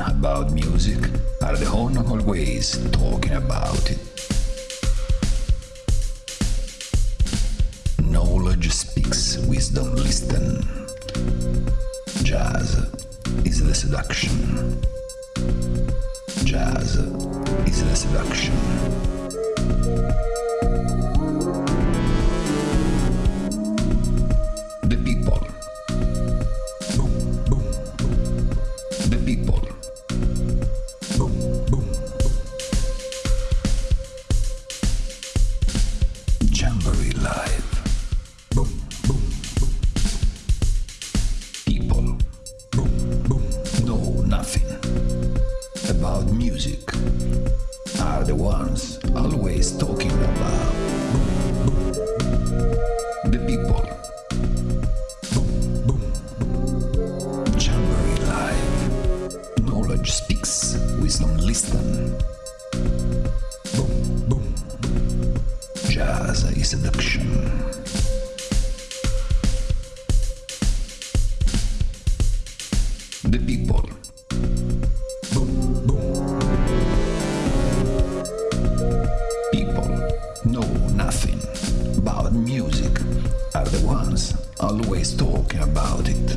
about music are the one always talking about it. Knowledge speaks, wisdom listen. Jazz is the seduction. Jazz is the seduction. Jamboree Live. Boom, boom. People. Boom, boom. Know nothing about music. Are the ones always talking about. Boom, boom. The people. Boom, boom. Jamboree Live. Knowledge speaks, wisdom listen. Jazz is seduction. The people. People know nothing about music are the ones always talking about it.